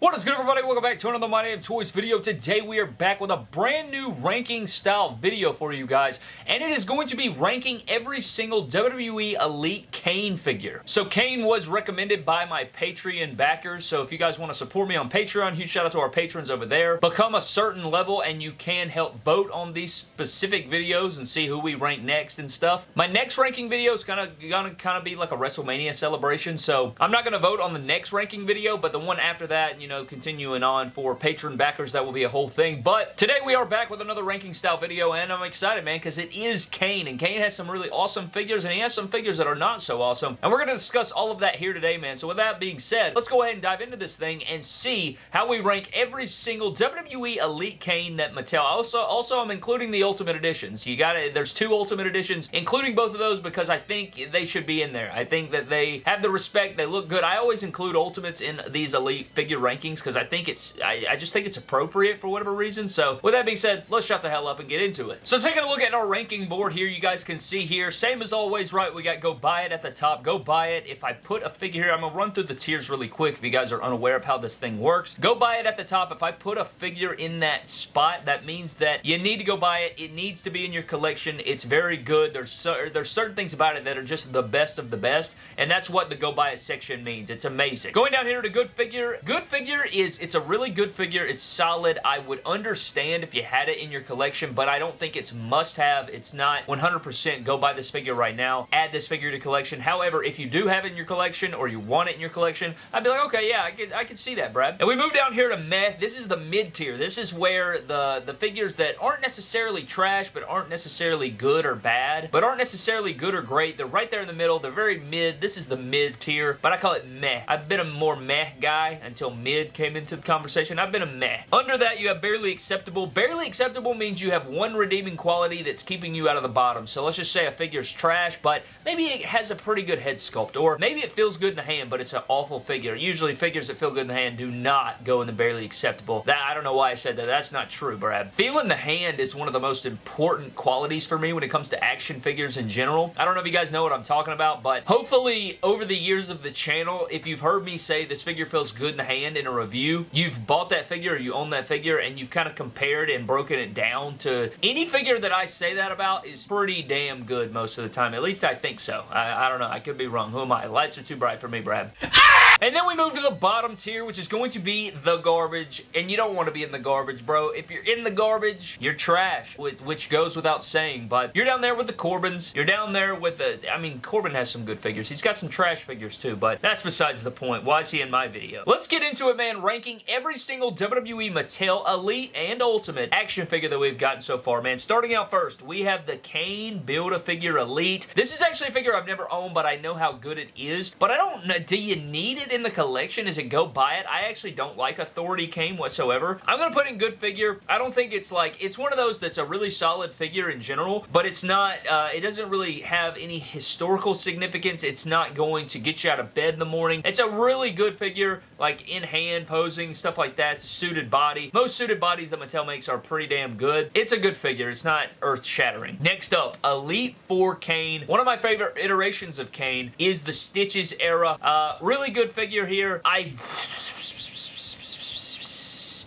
What is good everybody? Welcome back to another My Damn Toys video. Today we are back with a brand new ranking style video for you guys and it is going to be ranking every single WWE Elite Kane figure. So Kane was recommended by my Patreon backers so if you guys want to support me on Patreon, huge shout out to our patrons over there. Become a certain level and you can help vote on these specific videos and see who we rank next and stuff. My next ranking video is gonna, gonna kind of be like a WrestleMania celebration so I'm not gonna vote on the next ranking video but the one after that, you you know, continuing on for Patreon backers, that will be a whole thing. But today we are back with another ranking style video, and I'm excited, man, because it is Kane, and Kane has some really awesome figures, and he has some figures that are not so awesome, and we're going to discuss all of that here today, man. So with that being said, let's go ahead and dive into this thing and see how we rank every single WWE Elite Kane that Mattel. Also, also I'm including the Ultimate Editions. You got it. There's two Ultimate Editions, including both of those because I think they should be in there. I think that they have the respect. They look good. I always include Ultimates in these Elite figure rankings rankings because I think it's, I, I, just think it's appropriate for whatever reason. So with that being said, let's shut the hell up and get into it. So taking a look at our ranking board here, you guys can see here, same as always, right? We got go buy it at the top. Go buy it. If I put a figure here, I'm going to run through the tiers really quick if you guys are unaware of how this thing works. Go buy it at the top. If I put a figure in that spot, that means that you need to go buy it. It needs to be in your collection. It's very good. There's, so, there's certain things about it that are just the best of the best, and that's what the go buy it section means. It's amazing. Going down here to good figure. Good figure is, it's a really good figure. It's solid. I would understand if you had it in your collection, but I don't think it's must-have. It's not 100% go buy this figure right now. Add this figure to collection. However, if you do have it in your collection or you want it in your collection, I'd be like, okay, yeah, I could, I could see that, Brad. And we move down here to meh. This is the mid-tier. This is where the, the figures that aren't necessarily trash, but aren't necessarily good or bad, but aren't necessarily good or great. They're right there in the middle. They're very mid. This is the mid-tier, but I call it meh. I've been a more meh guy until mid came into the conversation. I've been a meh. Under that, you have barely acceptable. Barely acceptable means you have one redeeming quality that's keeping you out of the bottom. So let's just say a figure's trash, but maybe it has a pretty good head sculpt, or maybe it feels good in the hand, but it's an awful figure. Usually figures that feel good in the hand do not go in the barely acceptable. That I don't know why I said that. That's not true, Brad. Feeling the hand is one of the most important qualities for me when it comes to action figures in general. I don't know if you guys know what I'm talking about, but hopefully over the years of the channel, if you've heard me say this figure feels good in the hand in a review, you've bought that figure you own that figure and you've kind of compared and broken it down to any figure that I say that about is pretty damn good most of the time. At least I think so. I, I don't know. I could be wrong. Who am I? Lights are too bright for me, Brad. Ah! And then we move to the bottom tier, which is going to be the garbage. And you don't want to be in the garbage, bro. If you're in the garbage, you're trash, which goes without saying. But you're down there with the Corbins. You're down there with the... I mean, Corbin has some good figures. He's got some trash figures too, but that's besides the point. Why is he in my video? Let's get into it, man. Ranking every single WWE Mattel Elite and Ultimate action figure that we've gotten so far, man. Starting out first, we have the Kane Build-A-Figure Elite. This is actually a figure I've never owned, but I know how good it is. But I don't know... Do you need it it in the collection? Is it go buy it? I actually don't like Authority Kane whatsoever. I'm going to put in good figure. I don't think it's like, it's one of those that's a really solid figure in general, but it's not, uh, it doesn't really have any historical significance. It's not going to get you out of bed in the morning. It's a really good figure, like in hand posing, stuff like that. It's a suited body. Most suited bodies that Mattel makes are pretty damn good. It's a good figure. It's not earth-shattering. Next up, Elite 4 Kane. One of my favorite iterations of Kane is the Stitches era. Uh, really good figure here. I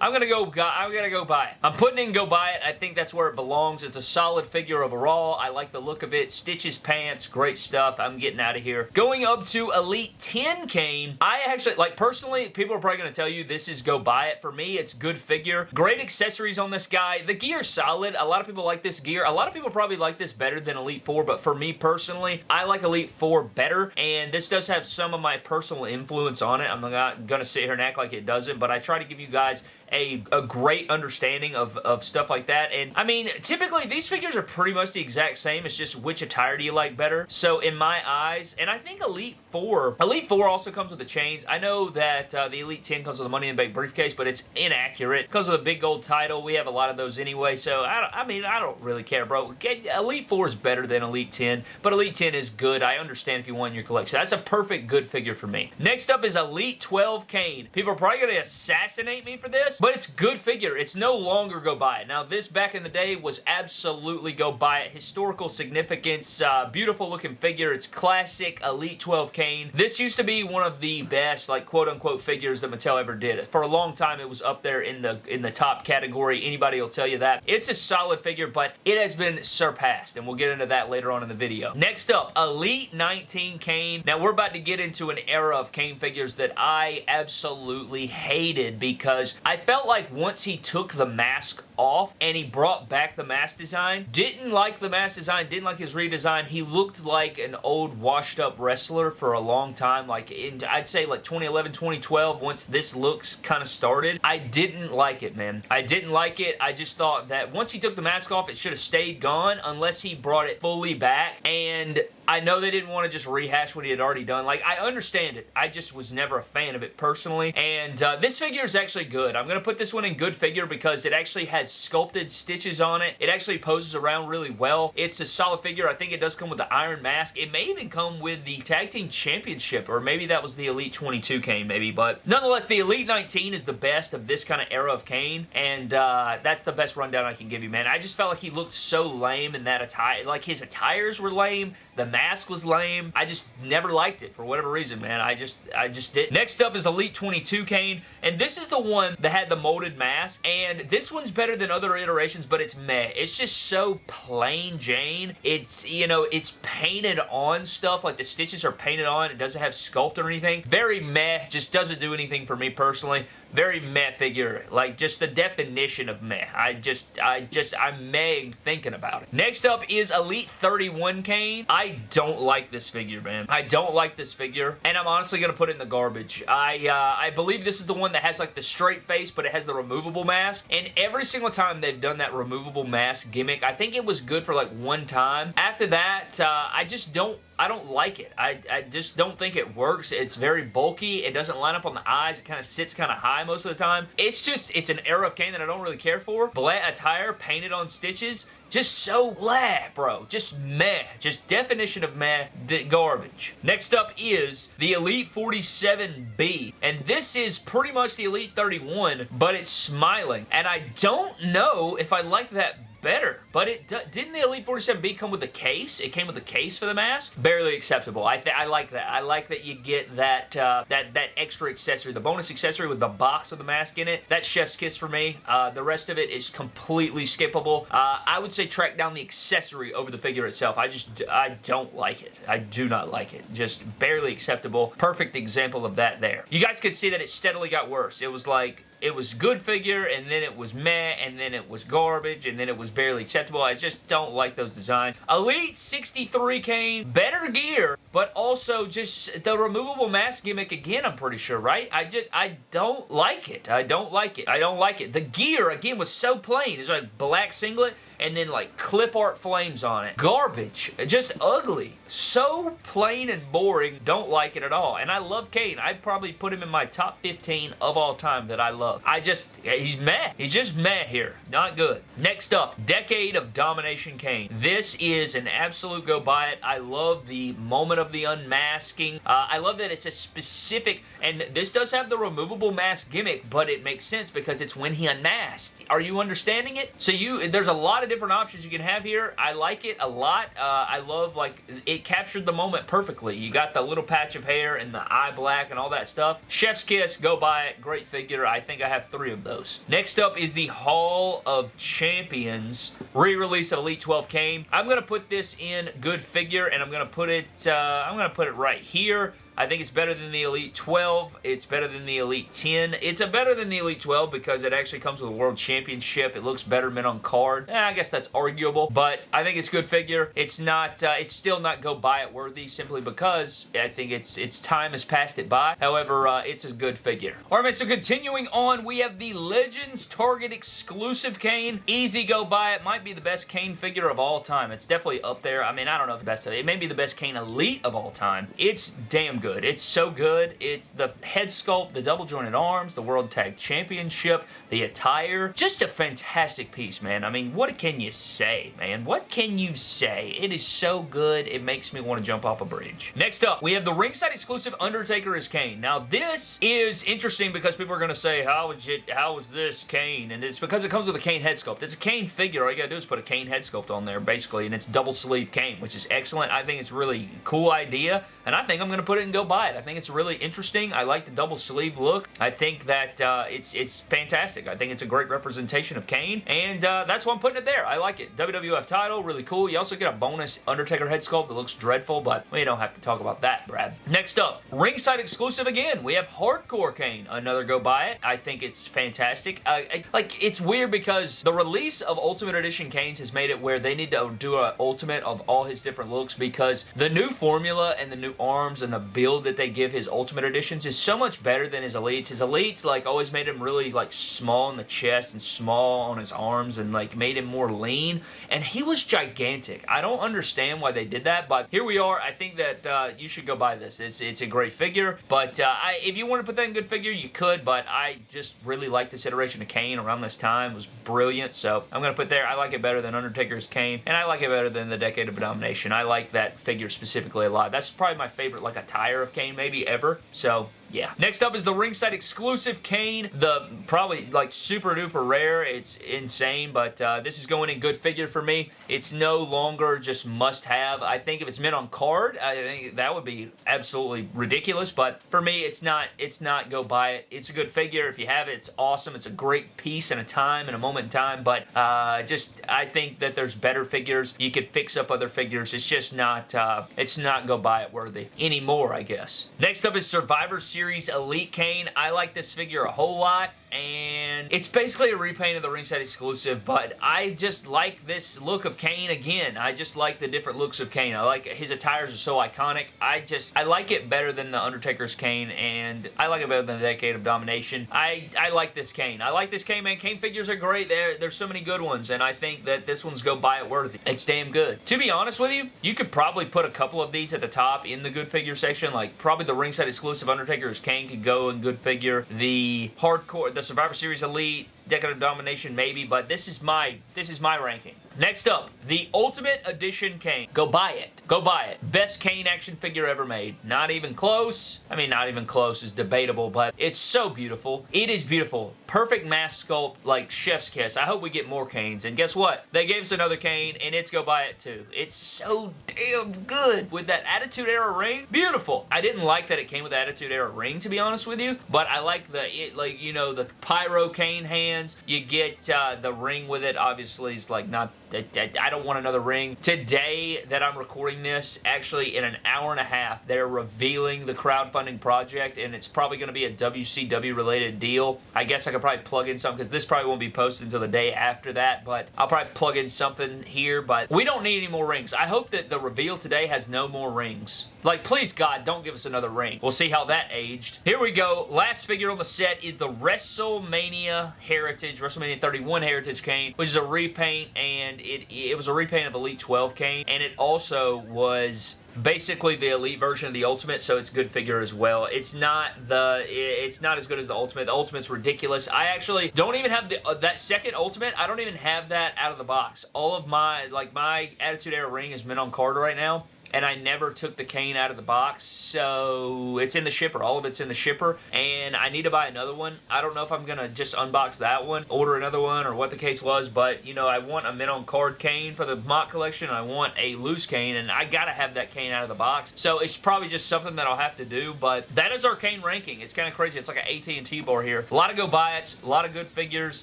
I'm gonna go. I'm gonna go buy it. I'm putting in go buy it. I think that's where it belongs. It's a solid figure overall. I like the look of it. Stitches pants, great stuff. I'm getting out of here. Going up to Elite 10 Kane. I actually like personally. People are probably gonna tell you this is go buy it. For me, it's good figure. Great accessories on this guy. The gear solid. A lot of people like this gear. A lot of people probably like this better than Elite 4, but for me personally, I like Elite 4 better. And this does have some of my personal influence on it. I'm not gonna sit here and act like it doesn't, but I try to give you guys a, a great understanding of, of stuff like that. And I mean, typically these figures are pretty much the exact same. It's just which attire do you like better. So in my eyes, and I think Elite 4, Elite 4 also comes with the chains. I know that uh, the Elite 10 comes with the Money in the Bank briefcase, but it's inaccurate. Because of the big gold title, we have a lot of those anyway. So I, I mean, I don't really care, bro. Elite 4 is better than Elite 10, but Elite 10 is good. I understand if you want your collection. That's a perfect good figure for me. Next up is Elite 12 Kane. People are probably going to assassinate me for this, but it's good figure. It's no longer go buy it. Now, this back in the day was absolutely go buy it. Historical significance, uh, beautiful looking figure. It's classic Elite 12 Kane. This used to be one of the best, like, quote-unquote figures that Mattel ever did. For a long time, it was up there in the in the top category. Anybody will tell you that. It's a solid figure, but it has been surpassed, and we'll get into that later on in the video. Next up, Elite 19 Kane. Now, we're about to get into an era of Kane figures that I absolutely hated because I felt like once he took the mask off and he brought back the mask design. Didn't like the mask design, didn't like his redesign. He looked like an old washed up wrestler for a long time. Like in, I'd say like 2011, 2012 once this looks kind of started. I didn't like it, man. I didn't like it. I just thought that once he took the mask off, it should have stayed gone unless he brought it fully back. And I know they didn't want to just rehash what he had already done. Like, I understand it. I just was never a fan of it personally. And uh, this figure is actually good. I'm going to put this one in good figure because it actually has sculpted stitches on it. It actually poses around really well. It's a solid figure. I think it does come with the Iron Mask. It may even come with the Tag Team Championship, or maybe that was the Elite 22 Kane, maybe. But nonetheless, the Elite 19 is the best of this kind of era of Kane, and uh, that's the best rundown I can give you, man. I just felt like he looked so lame in that attire. Like, his attires were lame. The mask was lame. I just never liked it for whatever reason, man. I just, I just did. Next up is Elite 22 Kane, and this is the one that the molded mask, and this one's better than other iterations, but it's meh. It's just so plain Jane. It's, you know, it's painted on stuff, like the stitches are painted on. It doesn't have sculpt or anything. Very meh, just doesn't do anything for me personally very meh figure. Like, just the definition of meh. I just, I just, I'm meh thinking about it. Next up is Elite 31 Kane. I don't like this figure, man. I don't like this figure, and I'm honestly going to put it in the garbage. I, uh, I believe this is the one that has, like, the straight face, but it has the removable mask, and every single time they've done that removable mask gimmick, I think it was good for, like, one time. After that, uh, I just don't I don't like it. I, I just don't think it works. It's very bulky. It doesn't line up on the eyes. It kind of sits kind of high most of the time. It's just, it's an era of Kane that I don't really care for. Black attire painted on stitches. Just so blah, bro. Just meh. Just definition of meh, garbage. Next up is the Elite 47B. And this is pretty much the Elite 31, but it's smiling. And I don't know if I like that better. But it didn't the Elite 47B come with a case? It came with a case for the mask? Barely acceptable. I I like that. I like that you get that uh, that that extra accessory, the bonus accessory with the box of the mask in it. That's chef's kiss for me. Uh, the rest of it is completely skippable. Uh, I would say track down the accessory over the figure itself. I just I don't like it. I do not like it. Just barely acceptable. Perfect example of that there. You guys could see that it steadily got worse. It was like it was good figure, and then it was meh, and then it was garbage, and then it was barely acceptable. I just don't like those designs. Elite 63 Kane, better gear, but also just the removable mask gimmick again, I'm pretty sure, right? I just, I don't like it. I don't like it. I don't like it. The gear, again, was so plain. It's like black singlet, and then like clip art flames on it. Garbage. Just ugly. So plain and boring. Don't like it at all. And I love Kane. I'd probably put him in my top 15 of all time that I love. I just, he's meh. He's just meh here. Not good. Next up, Decade of Domination Kane. This is an absolute go buy it. I love the moment of the unmasking. Uh, I love that it's a specific, and this does have the removable mask gimmick, but it makes sense because it's when he unmasked. Are you understanding it? So you, there's a lot of of different options you can have here. I like it a lot. Uh, I love, like, it captured the moment perfectly. You got the little patch of hair and the eye black and all that stuff. Chef's Kiss, go buy it. Great figure. I think I have three of those. Next up is the Hall of Champions re-release of Elite 12 Kane. I'm going to put this in good figure, and I'm going to put it, uh, I'm going to put it right here. I think it's better than the Elite 12. It's better than the Elite 10. It's a better than the Elite 12 because it actually comes with a World Championship. It looks better mint on card. Eh, I guess that's arguable, but I think it's a good figure. It's not, uh, it's still not go buy it worthy simply because I think it's its time has passed it by. However, uh, it's a good figure. All right, so continuing on, we have the Legends Target exclusive Kane. Easy go buy it. Might be the best Kane figure of all time. It's definitely up there. I mean, I don't know if the best. It may be the best Kane Elite of all time. It's damn good good. It's so good. It's the head sculpt, the double jointed arms, the World Tag Championship, the attire. Just a fantastic piece, man. I mean, what can you say, man? What can you say? It is so good, it makes me want to jump off a bridge. Next up, we have the ringside exclusive Undertaker as Kane. Now, this is interesting because people are going to say, how is it, how is this Kane? And it's because it comes with a Kane head sculpt. It's a Kane figure. All you gotta do is put a Kane head sculpt on there, basically, and it's double sleeve Kane, which is excellent. I think it's really cool idea, and I think I'm going to put it and go buy it. I think it's really interesting. I like the double sleeve look. I think that uh, it's it's fantastic. I think it's a great representation of Kane, and uh, that's why I'm putting it there. I like it. WWF title, really cool. You also get a bonus Undertaker head sculpt that looks dreadful, but we don't have to talk about that, Brad. Next up, ringside exclusive again. We have Hardcore Kane. Another go buy it. I think it's fantastic. Uh, like, it's weird because the release of Ultimate Edition Kane's has made it where they need to do an Ultimate of all his different looks because the new formula and the new arms and the build that they give his Ultimate Editions is so much better than his Elites. His Elites, like, always made him really, like, small in the chest and small on his arms and, like, made him more lean. And he was gigantic. I don't understand why they did that, but here we are. I think that uh, you should go buy this. It's, it's a great figure, but uh, I, if you want to put that in good figure, you could, but I just really like this iteration of Kane around this time. It was brilliant, so I'm going to put there. I like it better than Undertaker's Kane, and I like it better than the Decade of Domination. I like that figure specifically a lot. That's probably my favorite, like, of Kane maybe ever, so yeah. Next up is the ringside exclusive Kane. The probably like super duper rare. It's insane, but uh, this is going in good figure for me. It's no longer just must have. I think if it's mint on card, I think that would be absolutely ridiculous, but for me, it's not, it's not go buy it. It's a good figure. If you have it, it's awesome. It's a great piece and a time and a moment in time, but uh, just, I think that there's better figures. You could fix up other figures. It's just not, uh, it's not go buy it worthy anymore, I guess. Next up is Survivor Series Series Elite Kane. I like this figure a whole lot and it's basically a repaint of the ringside exclusive, but I just like this look of Kane again. I just like the different looks of Kane. I like his attires are so iconic. I just, I like it better than the Undertaker's Kane, and I like it better than the Decade of Domination. I, I like this Kane. I like this Kane, man. Kane figures are great. There, there's so many good ones, and I think that this one's go buy it worthy. It's damn good. To be honest with you, you could probably put a couple of these at the top in the good figure section, like probably the ringside exclusive Undertaker's Kane could go in good figure. The hardcore, the Survivor Series Elite, Decade of Domination maybe, but this is my this is my ranking. Next up, the Ultimate Edition Kane. Go buy it. Go buy it. Best Kane action figure ever made. Not even close. I mean, not even close is debatable, but it's so beautiful. It is beautiful. Perfect mask sculpt, like chef's kiss. I hope we get more Kanes. And guess what? They gave us another Kane, and it's go buy it too. It's so damn good with that Attitude Era ring. Beautiful. I didn't like that it came with the Attitude Era ring, to be honest with you, but I like the, it, like, you know, the Pyro Kane hands. You get uh, the ring with it, obviously, is like not I don't want another ring. Today that I'm recording this, actually in an hour and a half, they're revealing the crowdfunding project, and it's probably going to be a WCW related deal. I guess I could probably plug in something, because this probably won't be posted until the day after that, but I'll probably plug in something here, but we don't need any more rings. I hope that the reveal today has no more rings. Like, please, God, don't give us another ring. We'll see how that aged. Here we go. Last figure on the set is the WrestleMania Heritage, WrestleMania 31 Heritage Kane, which is a repaint, and it, it was a repaint of Elite 12 Kane, and it also was basically the elite version of the ultimate so it's good figure as well. It's not the it's not as good as the ultimate. The ultimate's ridiculous. I actually don't even have the uh, that second ultimate i don't even have that out of the box. All of my like my attitude era ring is mint on card right now and I never took the Kane out of the box, so it's in the shipper. All of it's in the shipper, and I need to buy another one. I don't know if I'm going to just unbox that one, order another one, or what the case was, but, you know, I want a mint on card Kane for the MOC collection. I want a loose Kane, and I got to have that Kane out of the box, so it's probably just something that I'll have to do, but that is our Kane ranking. It's kind of crazy. It's like an AT&T bar here. A lot of go buy it, a lot of good figures,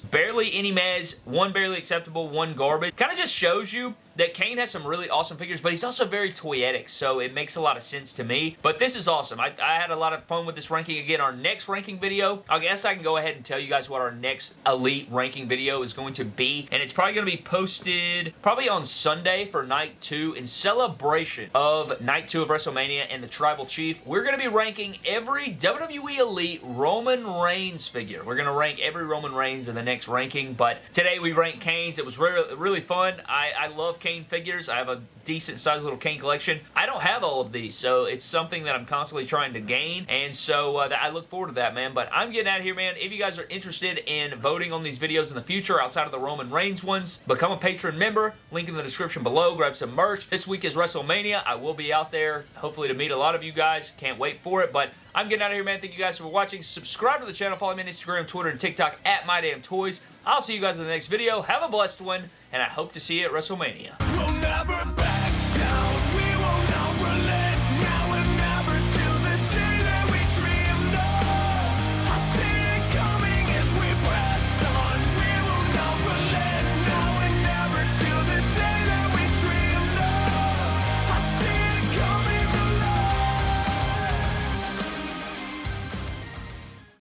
barely any mez, one barely acceptable, one garbage. Kind of just shows you that Kane has some really awesome figures, but he's also very toyetic, so it makes a lot of sense to me. But this is awesome. I, I, had a lot of fun with this ranking. Again, our next ranking video, I guess I can go ahead and tell you guys what our next Elite ranking video is going to be, and it's probably going to be posted probably on Sunday for Night 2 in celebration of Night 2 of WrestleMania and the Tribal Chief. We're going to be ranking every WWE Elite Roman Reigns figure. We're going to rank every Roman Reigns in the next ranking, but today we ranked Kane's. It was really, really fun. I, I love Kane figures. I have a decent sized little Kane collection. I don't have all of these, so it's something that I'm constantly trying to gain, and so uh, I look forward to that, man. But I'm getting out of here, man. If you guys are interested in voting on these videos in the future outside of the Roman Reigns ones, become a Patreon member. Link in the description below. Grab some merch. This week is WrestleMania. I will be out there, hopefully to meet a lot of you guys. Can't wait for it, but I'm getting out of here, man. Thank you guys for watching. Subscribe to the channel. Follow me on Instagram, Twitter, and TikTok at MyDamnToys. I'll see you guys in the next video. Have a blessed one, and I hope to see you at WrestleMania. We'll